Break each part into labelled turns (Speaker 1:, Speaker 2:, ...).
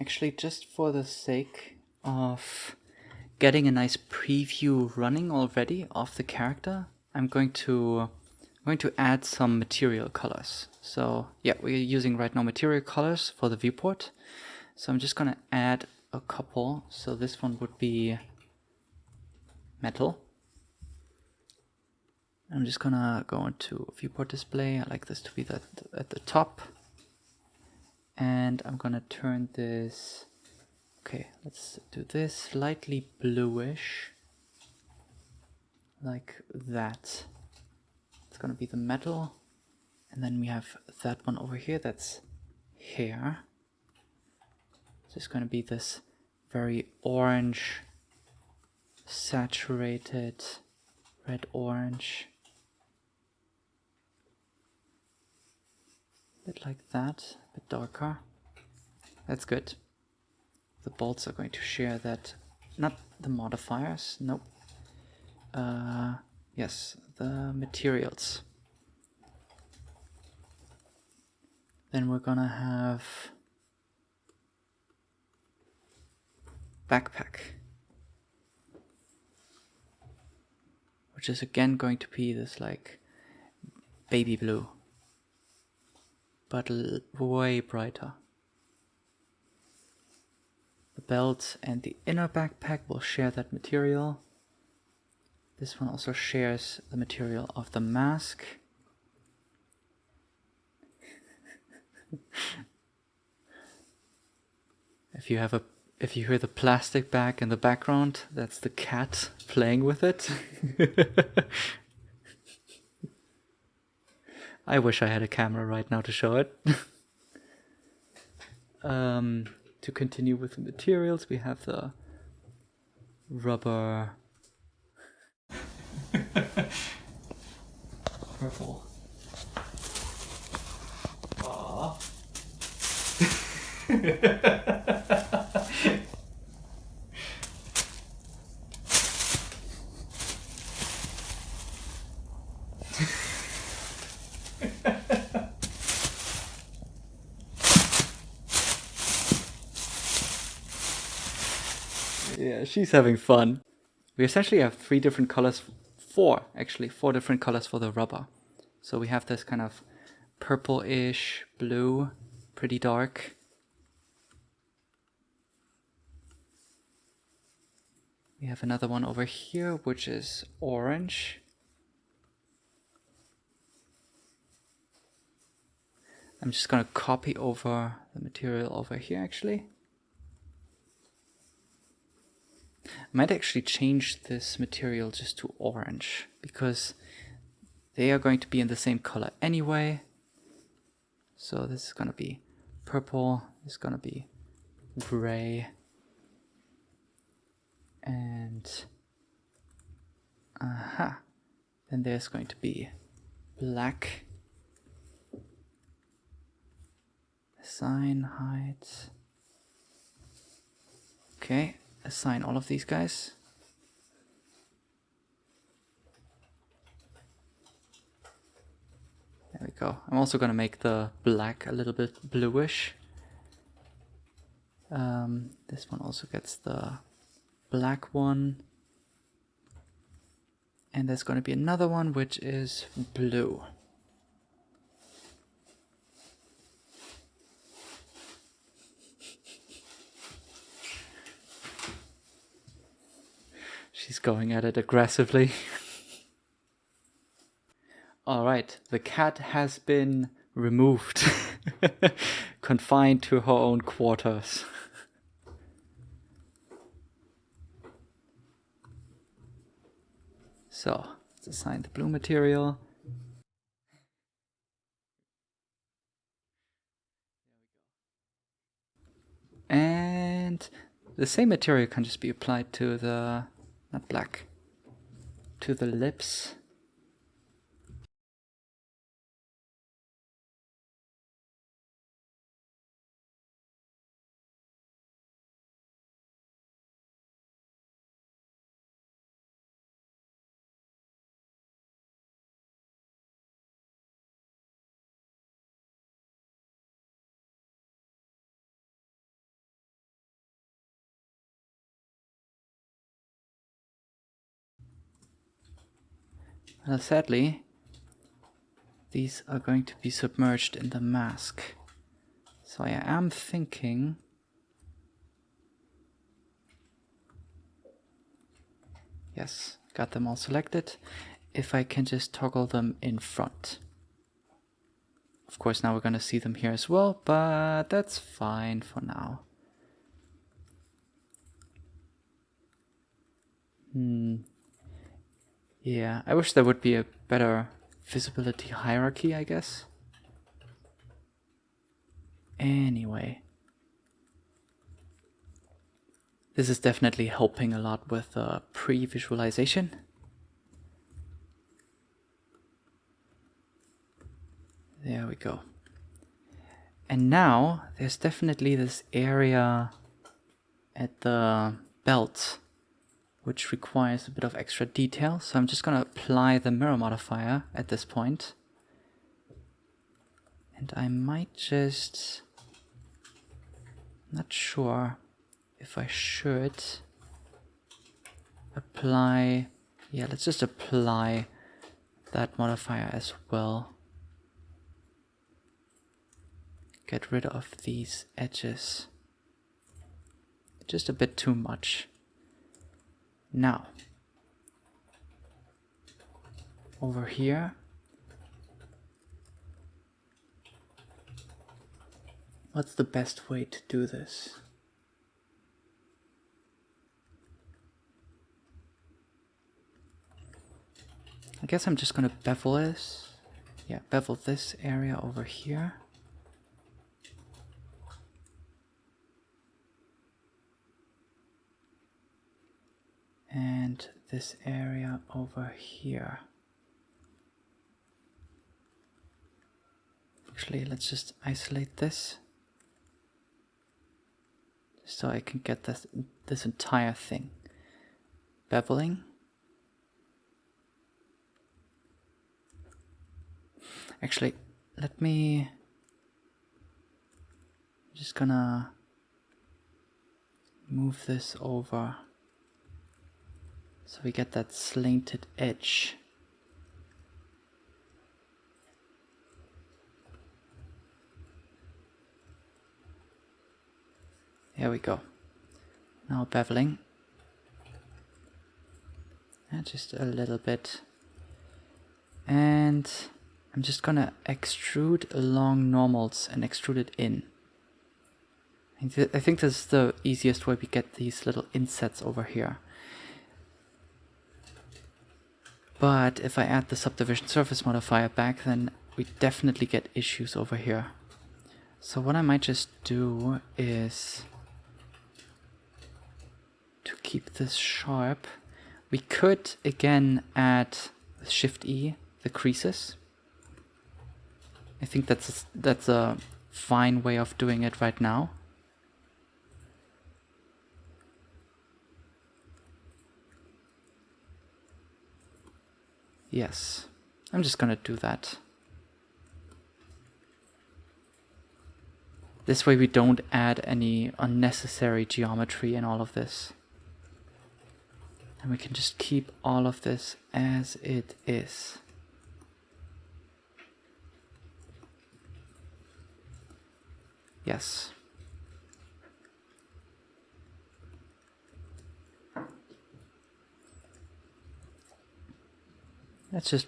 Speaker 1: actually just for the sake of getting a nice preview running already of the character, I'm going to I'm going to add some material colors. So yeah, we're using right now material colors for the viewport. So I'm just gonna add a couple. So this one would be metal. I'm just gonna go into viewport display. I like this to be that at the top. And I'm gonna turn this, okay, let's do this slightly bluish, like that. It's gonna be the metal. And then we have that one over here, that's hair. So it's gonna be this very orange, saturated, red orange. a bit like that, darker. That's good. The bolts are going to share that, not the modifiers, nope. Uh, yes, the materials. Then we're gonna have backpack. Which is again going to be this like baby blue but way brighter. The belt and the inner backpack will share that material. This one also shares the material of the mask. if you have a if you hear the plastic bag in the background, that's the cat playing with it. I wish I had a camera right now to show it. um, to continue with the materials, we have the rubber purple. yeah, she's having fun. We essentially have three different colors, four actually, four different colors for the rubber. So we have this kind of purple-ish blue, pretty dark. We have another one over here, which is orange. I'm just going to copy over the material over here actually. I might actually change this material just to orange because they are going to be in the same color anyway. So this is going to be purple, this is going to be gray, and aha, uh -huh. then there's going to be black, sign height, okay, assign all of these guys. There we go. I'm also going to make the black a little bit bluish. Um, this one also gets the black one. And there's going to be another one which is blue. She's going at it aggressively. Alright, the cat has been removed. Confined to her own quarters. so, let's assign the blue material. And the same material can just be applied to the not black, to the lips. Sadly, these are going to be submerged in the mask. So I am thinking... Yes, got them all selected. If I can just toggle them in front. Of course, now we're going to see them here as well, but that's fine for now. Hmm. Yeah, I wish there would be a better visibility hierarchy, I guess. Anyway. This is definitely helping a lot with uh, pre-visualization. There we go. And now there's definitely this area at the belt which requires a bit of extra detail. So I'm just going to apply the mirror modifier at this point. And I might just... Not sure if I should apply... Yeah, let's just apply that modifier as well. Get rid of these edges. Just a bit too much. Now, over here, what's the best way to do this? I guess I'm just gonna bevel this. Yeah, bevel this area over here. And this area over here. Actually, let's just isolate this so I can get this, this entire thing. Beveling. Actually, let me... I'm just gonna move this over. So we get that slanted edge. There we go. Now beveling. And just a little bit. And I'm just gonna extrude along normals and extrude it in. I think this is the easiest way we get these little insets over here. But if I add the subdivision surface modifier back, then we definitely get issues over here. So what I might just do is to keep this sharp, we could again add Shift E, the creases. I think that's a, that's a fine way of doing it right now. Yes, I'm just gonna do that. This way we don't add any unnecessary geometry in all of this. And we can just keep all of this as it is. Yes. Let's just,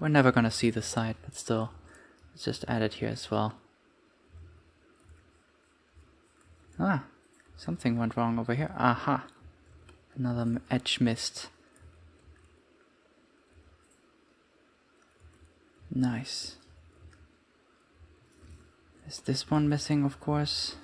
Speaker 1: we're never gonna see the side, but still, let's just add it here as well. Ah, something went wrong over here. Aha, another edge missed. Nice. Is this one missing, of course?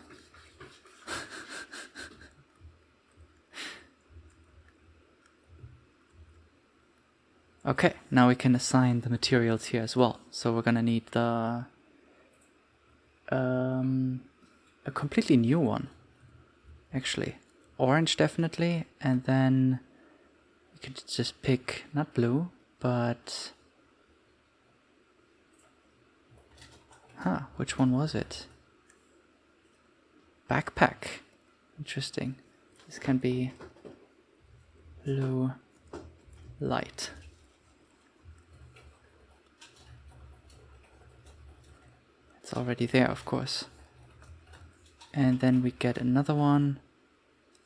Speaker 1: Okay, now we can assign the materials here as well. So we're gonna need the um, a completely new one, actually. Orange definitely, and then we can just pick not blue, but huh, which one was it? Backpack. Interesting. This can be blue light. Already there, of course. And then we get another one.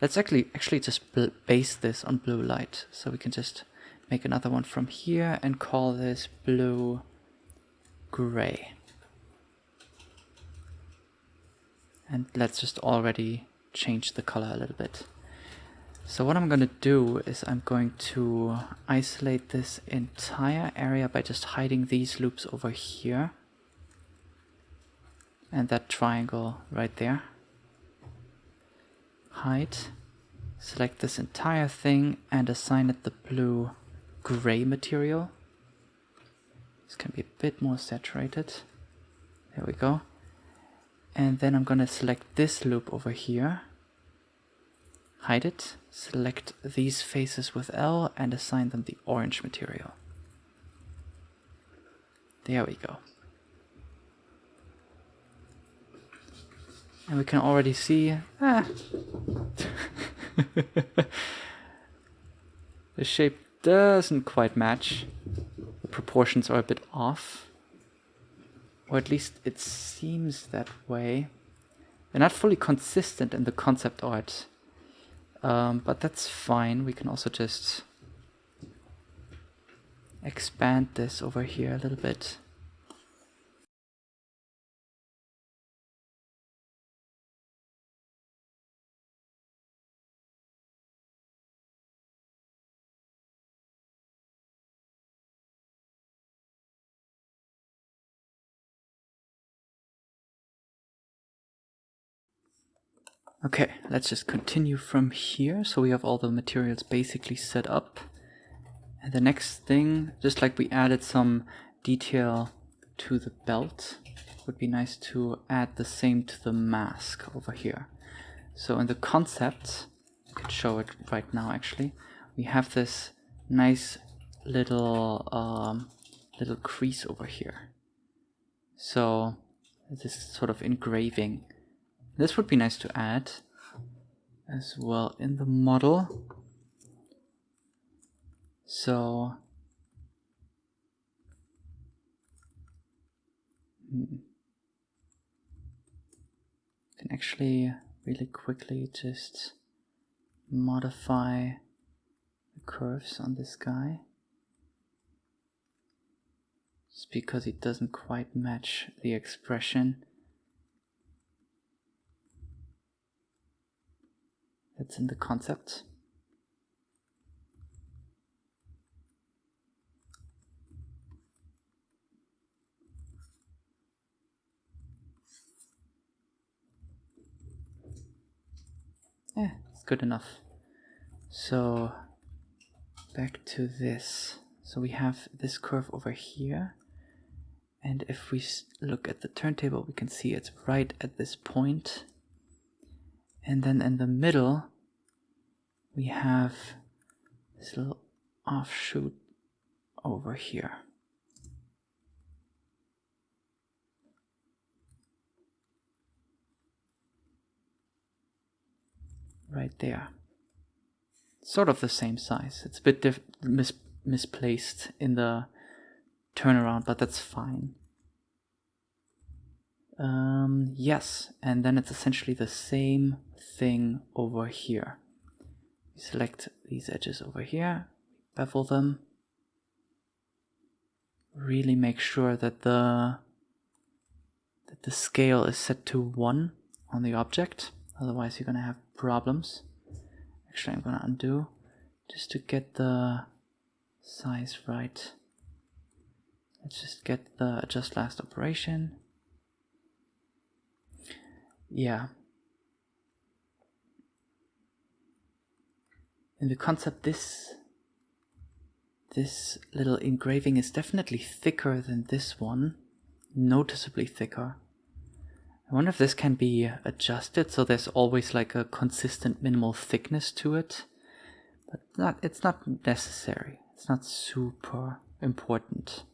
Speaker 1: Let's actually actually just base this on blue light. So we can just make another one from here and call this blue gray. And let's just already change the color a little bit. So what I'm going to do is I'm going to isolate this entire area by just hiding these loops over here. And that triangle right there. Hide. Select this entire thing and assign it the blue gray material. This can be a bit more saturated. There we go. And then I'm going to select this loop over here hide it, select these faces with L and assign them the orange material. There we go. And we can already see, ah, the shape doesn't quite match. The proportions are a bit off. Or at least it seems that way. They're not fully consistent in the concept art um, but that's fine. We can also just expand this over here a little bit. Okay, let's just continue from here. So we have all the materials basically set up. And the next thing, just like we added some detail to the belt, would be nice to add the same to the mask over here. So in the concept, I could show it right now actually, we have this nice little um, little crease over here. So this sort of engraving this would be nice to add as well in the model. So hmm, can actually really quickly just modify the curves on this guy. Just because it doesn't quite match the expression It's in the concept. Yeah, it's good enough. So back to this. So we have this curve over here. And if we look at the turntable, we can see it's right at this point and then in the middle, we have this little offshoot over here. Right there. Sort of the same size. It's a bit mis misplaced in the turnaround, but that's fine. Um, yes, and then it's essentially the same thing over here. Select these edges over here, bevel them, really make sure that the that the scale is set to 1 on the object, otherwise you're going to have problems. Actually, I'm going to undo just to get the size right. Let's just get the adjust last operation. Yeah. In the concept, this this little engraving is definitely thicker than this one, noticeably thicker. I wonder if this can be adjusted so there's always like a consistent minimal thickness to it. But not, it's not necessary. It's not super important.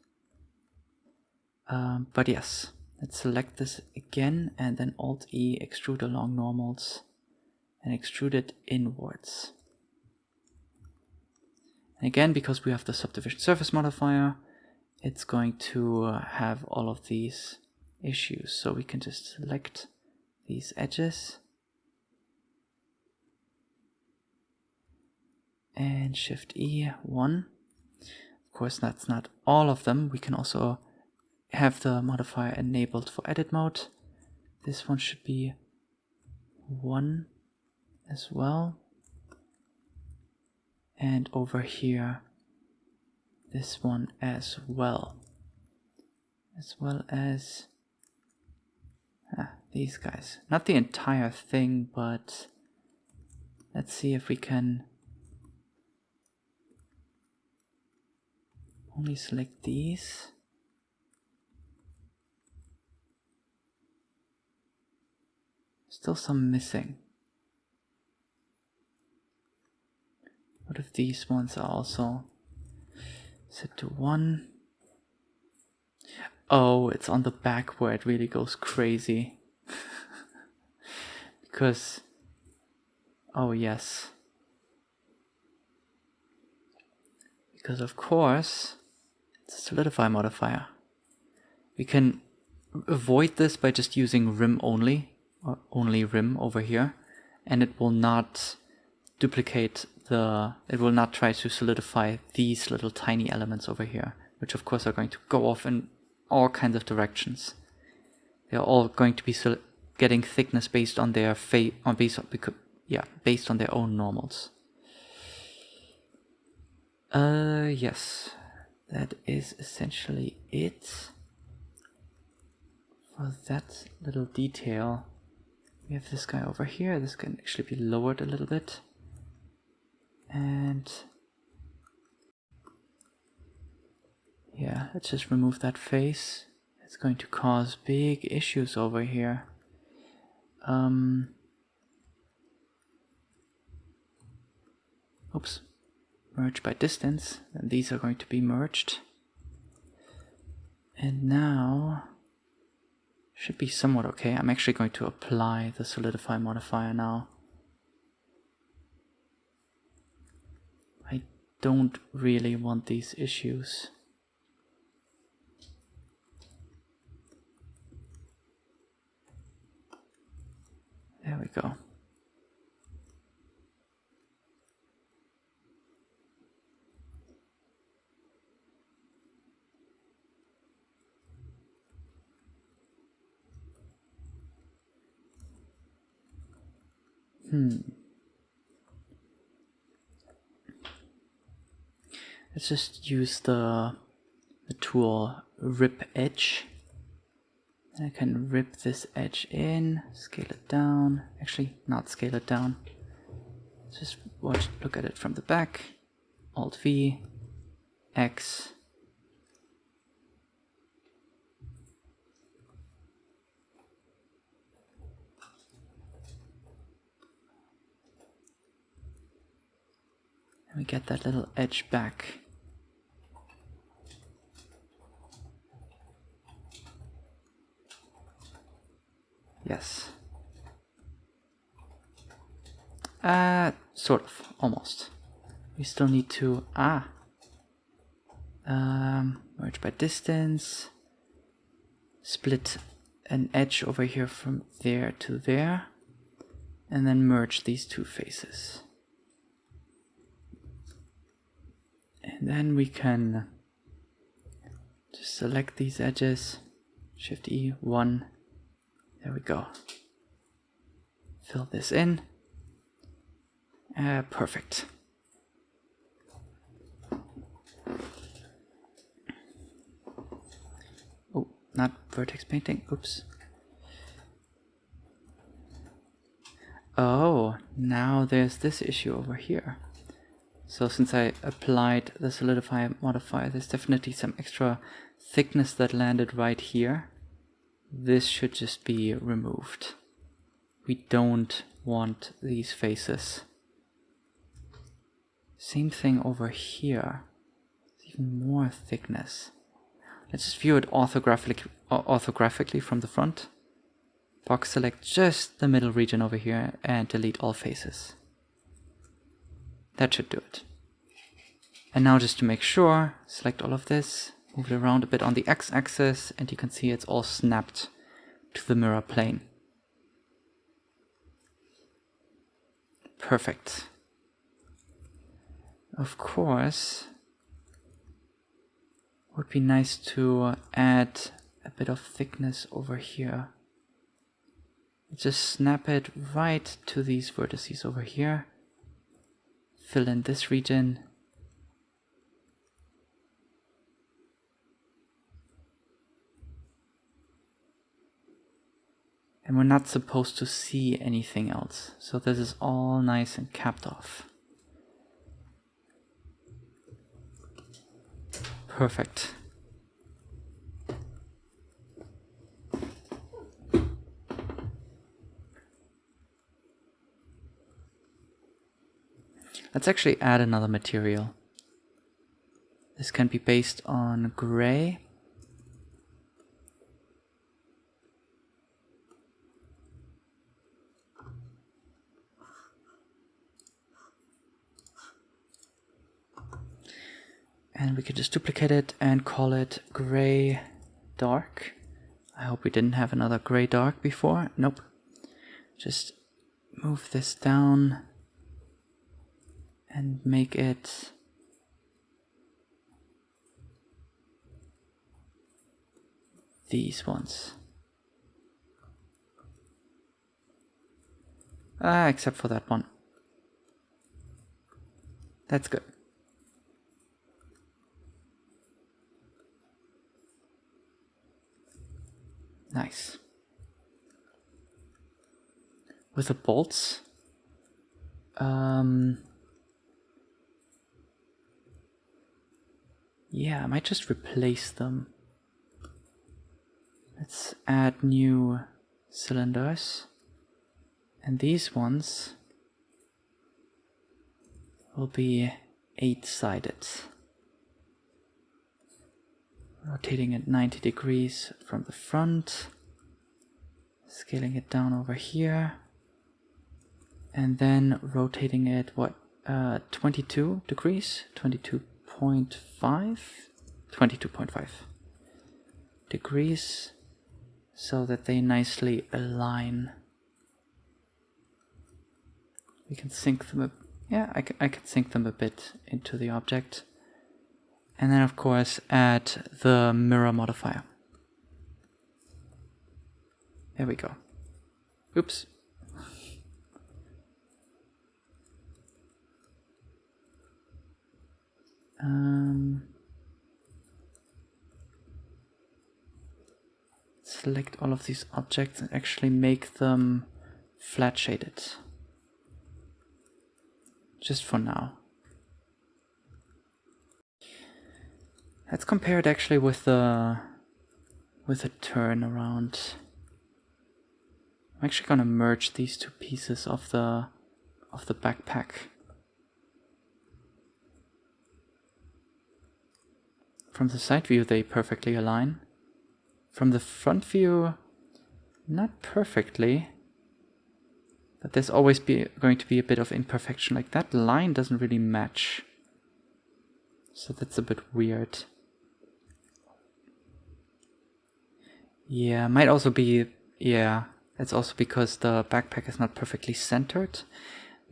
Speaker 1: Um, but yes, Let's select this again and then Alt E extrude along normals and extrude it inwards. Again, because we have the subdivision surface modifier, it's going to uh, have all of these issues. So we can just select these edges and Shift E, 1. Of course, that's not all of them. We can also have the modifier enabled for edit mode. This one should be 1 as well. And over here, this one as well. As well as ah, these guys. Not the entire thing, but let's see if we can only select these. Still some missing. What if these ones are also set to 1? Oh, it's on the back where it really goes crazy. because, oh yes. Because of course, it's a solidify modifier. We can avoid this by just using rim only, or only rim over here, and it will not duplicate the, it will not try to solidify these little tiny elements over here, which of course are going to go off in all kinds of directions. They're all going to be getting thickness based on their fate, on based on, because, yeah, based on their own normals. Uh, yes, that is essentially it for that little detail. We have this guy over here. This can actually be lowered a little bit. And yeah, let's just remove that face. It's going to cause big issues over here. Um, oops merge by distance, then these are going to be merged. And now, should be somewhat okay. I'm actually going to apply the solidify modifier now. I don't really want these issues. There we go. Hmm. Let's just use the, the tool rip edge. I can rip this edge in, scale it down. Actually, not scale it down. Just watch, look at it from the back. Alt V, X, And we get that little edge back. Yes. Uh, sort of, almost. We still need to, ah, um, merge by distance, split an edge over here from there to there, and then merge these two faces. And then we can just select these edges, Shift E, 1, there we go. Fill this in. Uh, perfect. Oh, not vertex painting, oops. Oh, now there's this issue over here. So since I applied the solidify modifier, there's definitely some extra thickness that landed right here. This should just be removed. We don't want these faces. Same thing over here. Even more thickness. Let's just view it orthographically, orthographically from the front. Box select just the middle region over here and delete all faces. That should do it. And now just to make sure, select all of this, Move it around a bit on the x-axis and you can see it's all snapped to the mirror plane. Perfect. Of course, would be nice to add a bit of thickness over here. Just snap it right to these vertices over here. Fill in this region. And we're not supposed to see anything else. So this is all nice and capped off. Perfect. Let's actually add another material. This can be based on gray. And we could just duplicate it and call it gray dark. I hope we didn't have another gray dark before. Nope. Just move this down and make it these ones. Ah, except for that one. That's good. Nice. With the bolts, um, Yeah, I might just replace them. Let's add new cylinders. And these ones will be eight-sided. Rotating at 90 degrees from the front. Scaling it down over here. And then rotating it, what, uh, 22 degrees? 22.5 22.5 degrees so that they nicely align we can sink them a yeah I can, I can sink them a bit into the object and then of course add the mirror modifier there we go oops Um, select all of these objects and actually make them flat shaded. Just for now. Let's compare it actually with the with a turnaround. I'm actually gonna merge these two pieces of the of the backpack. From the side view they perfectly align. From the front view, not perfectly. But there's always be going to be a bit of imperfection, like that line doesn't really match. So that's a bit weird. Yeah, might also be, yeah, it's also because the backpack is not perfectly centered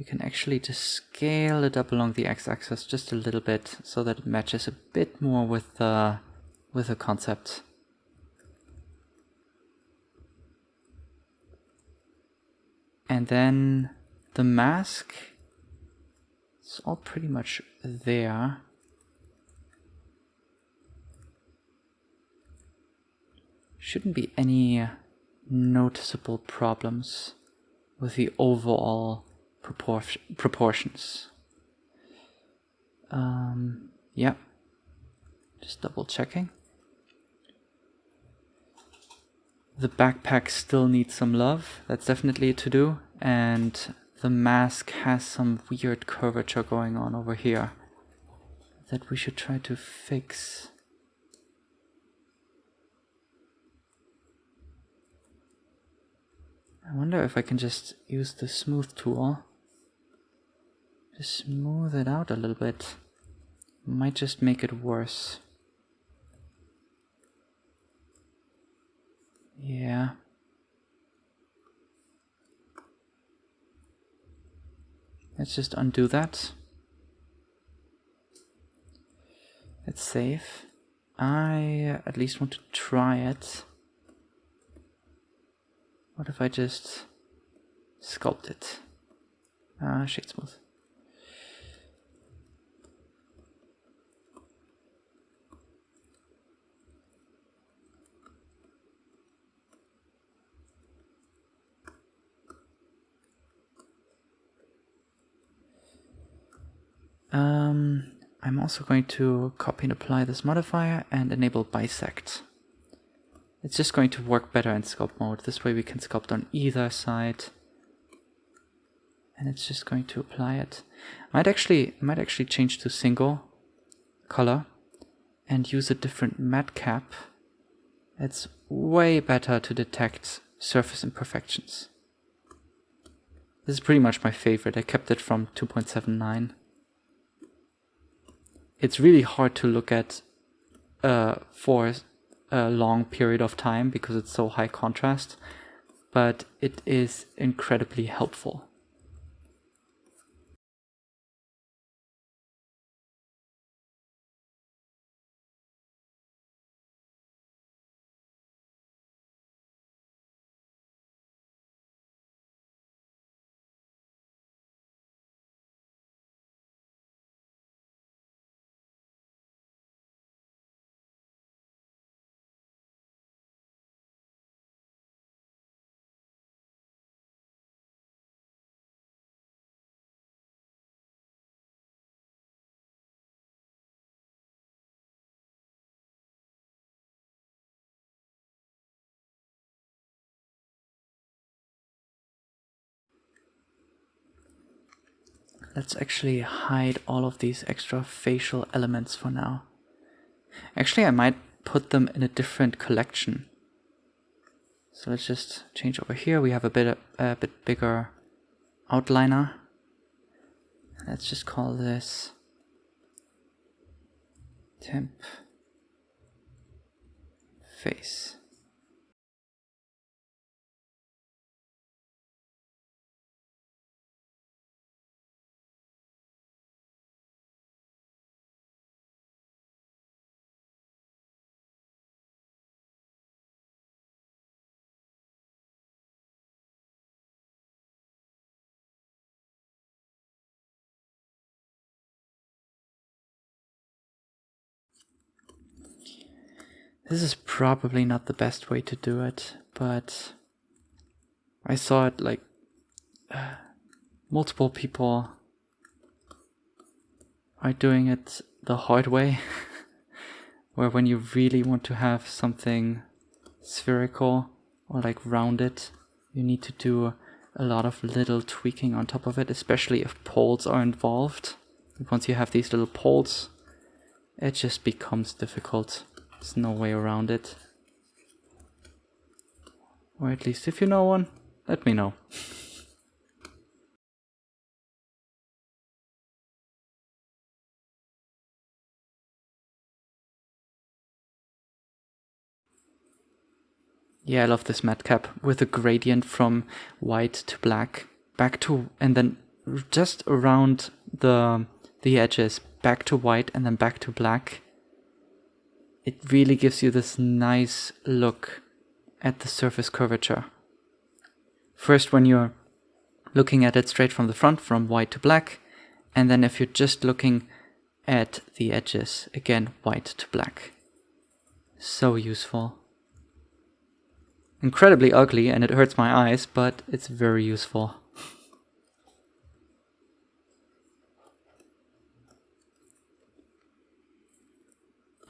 Speaker 1: we can actually just scale it up along the x-axis just a little bit so that it matches a bit more with the with the concept. And then the mask, it's all pretty much there. Shouldn't be any noticeable problems with the overall propor proportions. Um, yeah, just double checking. The backpack still needs some love, that's definitely to do, and the mask has some weird curvature going on over here that we should try to fix. I wonder if I can just use the smooth tool. Just smooth it out a little bit. Might just make it worse. Yeah. Let's just undo that. Let's save. I at least want to try it. What if I just sculpt it? Ah, uh, shade smooth. Um, I'm also going to copy and apply this modifier and enable bisect. It's just going to work better in sculpt mode. This way we can sculpt on either side. And it's just going to apply it. Might actually might actually change to single color and use a different MatCap. It's way better to detect surface imperfections. This is pretty much my favorite. I kept it from 2.79 it's really hard to look at uh, for a long period of time because it's so high contrast, but it is incredibly helpful. Let's actually hide all of these extra facial elements for now. Actually, I might put them in a different collection. So let's just change over here. We have a bit a bit bigger outliner. Let's just call this temp face. This is probably not the best way to do it, but I saw it like uh, multiple people are doing it the hard way, where when you really want to have something spherical or like rounded, you need to do a lot of little tweaking on top of it, especially if poles are involved. Once you have these little poles, it just becomes difficult. There's no way around it. Or at least if you know one, let me know. Yeah, I love this MatCap with a gradient from white to black, back to, and then just around the the edges, back to white and then back to black it really gives you this nice look at the surface curvature. First when you're looking at it straight from the front, from white to black, and then if you're just looking at the edges, again, white to black. So useful. Incredibly ugly and it hurts my eyes, but it's very useful.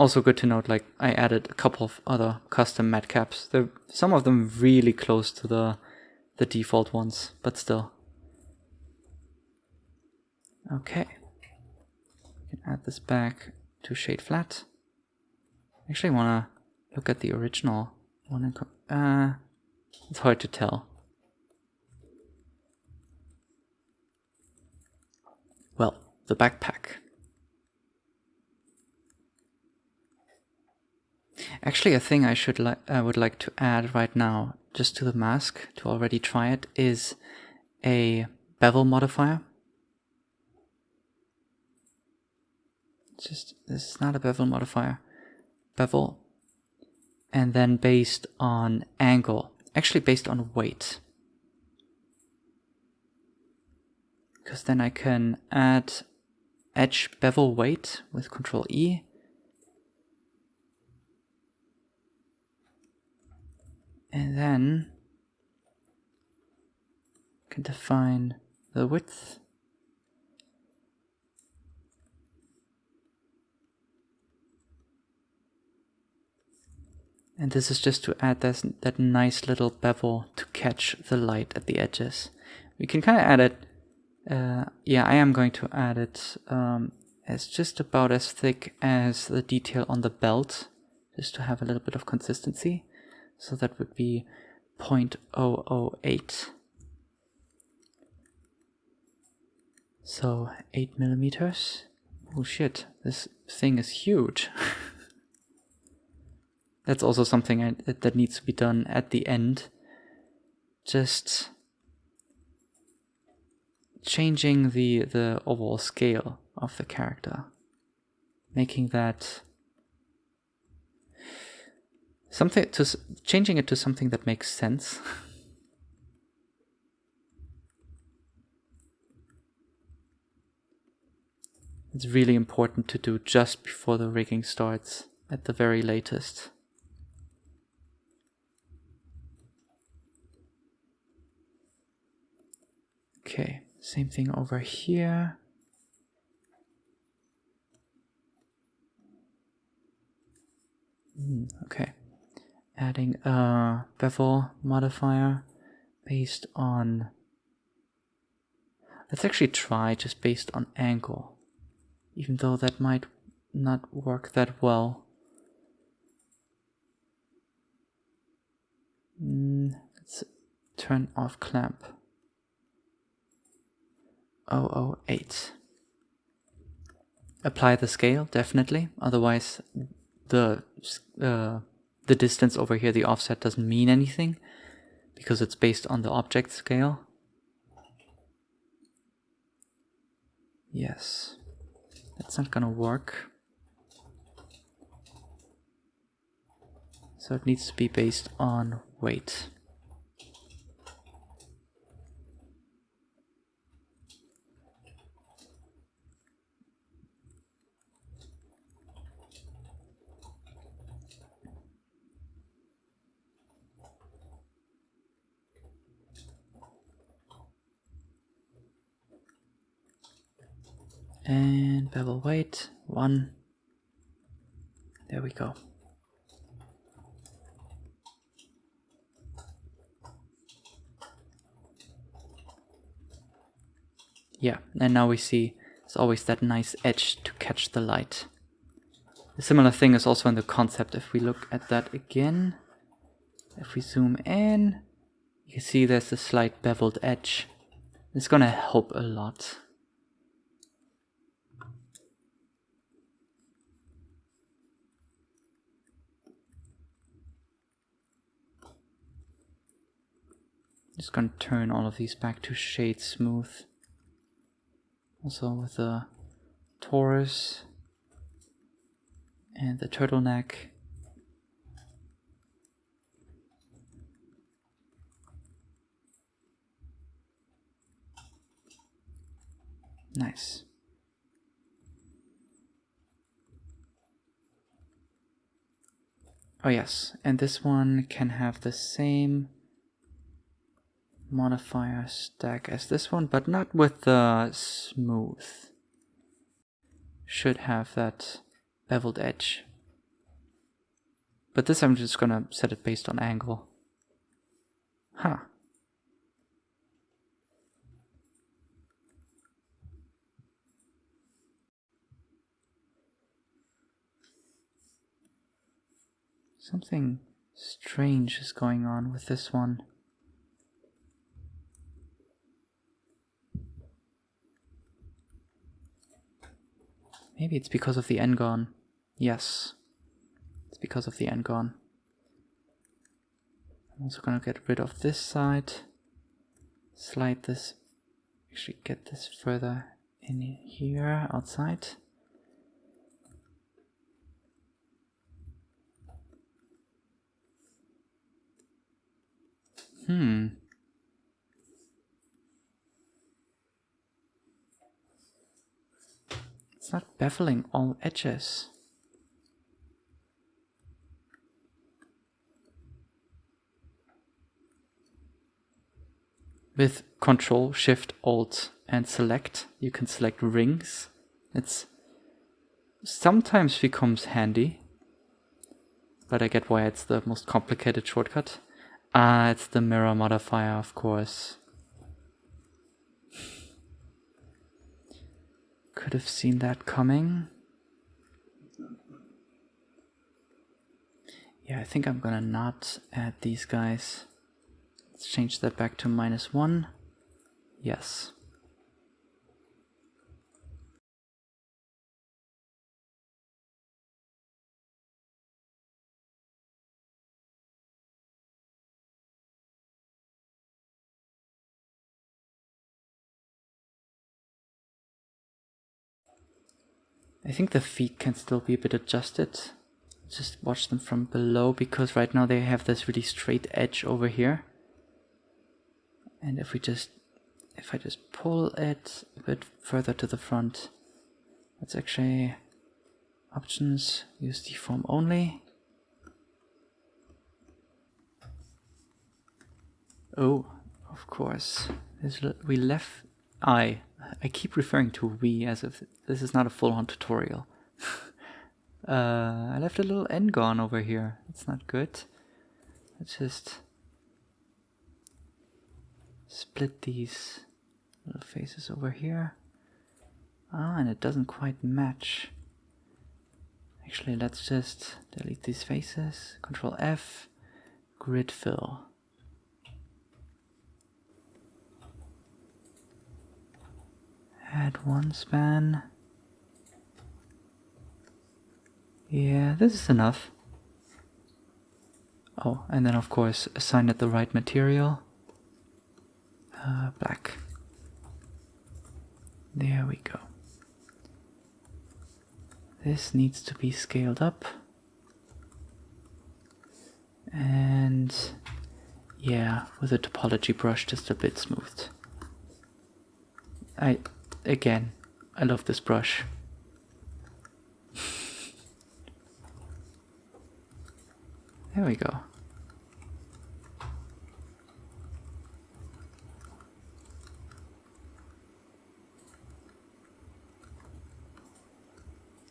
Speaker 1: Also good to note, like I added a couple of other custom MatCaps. They're some of them really close to the the default ones, but still. Okay. We can add this back to shade flat. Actually, I wanna look at the original one. Uh, it's hard to tell. Well, the backpack. Actually, a thing I should like I would like to add right now, just to the mask, to already try it, is a bevel modifier. Just, this is not a bevel modifier. Bevel. And then based on angle. Actually based on weight. Because then I can add edge bevel weight with Control E and then I can define the width. And this is just to add this, that nice little bevel to catch the light at the edges. We can kind of add it uh, yeah I am going to add it um, as just about as thick as the detail on the belt just to have a little bit of consistency so that would be 0.008. So 8 millimeters. Oh shit, this thing is huge. That's also something I, that needs to be done at the end. Just changing the, the overall scale of the character. Making that something to changing it to something that makes sense. it's really important to do just before the rigging starts, at the very latest. Okay, same thing over here. Mm, okay adding a bevel modifier based on let's actually try just based on angle even though that might not work that well. Mm, let's turn off clamp. 008 apply the scale definitely otherwise the uh, the distance over here, the offset doesn't mean anything because it's based on the object scale. Yes, that's not gonna work. So it needs to be based on weight. And bevel weight one. There we go. Yeah and now we see it's always that nice edge to catch the light. A similar thing is also in the concept. If we look at that again if we zoom in you can see there's a slight beveled edge. It's gonna help a lot Just gonna turn all of these back to shade smooth. Also with the torus and the turtleneck. Nice. Oh yes, and this one can have the same modifier stack as this one, but not with the smooth. Should have that beveled edge. But this I'm just gonna set it based on angle. Huh. Something strange is going on with this one. Maybe it's because of the n-gon. Yes. It's because of the n-gon. I'm also gonna get rid of this side. Slide this, actually get this further in here, outside. Hmm. It's not beveling all edges. With Control, Shift, Alt and Select, you can select rings. It's sometimes becomes handy, but I get why it's the most complicated shortcut. Ah, it's the mirror modifier, of course. Could have seen that coming. Yeah, I think I'm gonna not add these guys. Let's change that back to minus one. Yes. I think the feet can still be a bit adjusted. Just watch them from below because right now they have this really straight edge over here. And if we just, if I just pull it a bit further to the front, let's actually options, use deform only. Oh, of course. We left I. I keep referring to we as if this is not a full-on tutorial. uh, I left a little n-gon over here. That's not good. Let's just split these little faces over here. Ah, and it doesn't quite match. Actually, let's just delete these faces. Control F, grid fill. Add one span. Yeah, this is enough. Oh, and then of course assign it the right material. Uh, black. There we go. This needs to be scaled up. And yeah, with a topology brush just a bit smoothed. I again, I love this brush. there we go.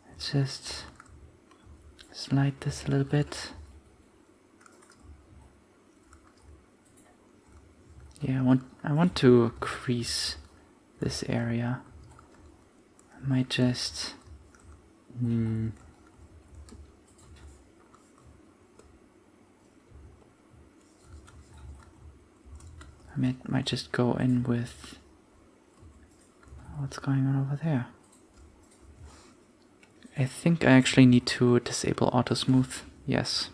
Speaker 1: Let's just slide this a little bit. Yeah, I want I want to crease this area. I might just... Hmm, I might, might just go in with what's going on over there. I think I actually need to disable auto smooth. Yes.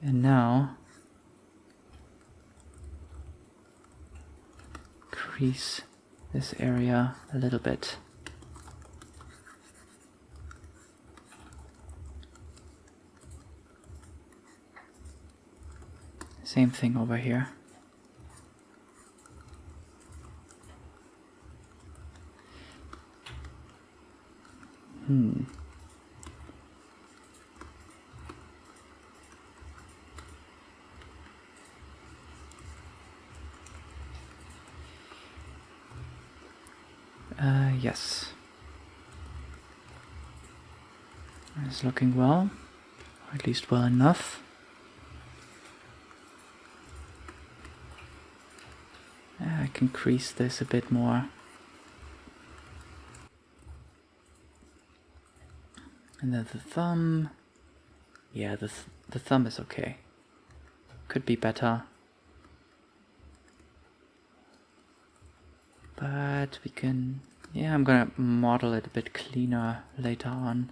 Speaker 1: And now crease this area a little bit. Same thing over here. Hmm. Uh, yes. It's looking well, or at least well enough. I can crease this a bit more. And then the thumb. Yeah, the, th the thumb is okay. Could be better. But we can yeah, I'm gonna model it a bit cleaner later on.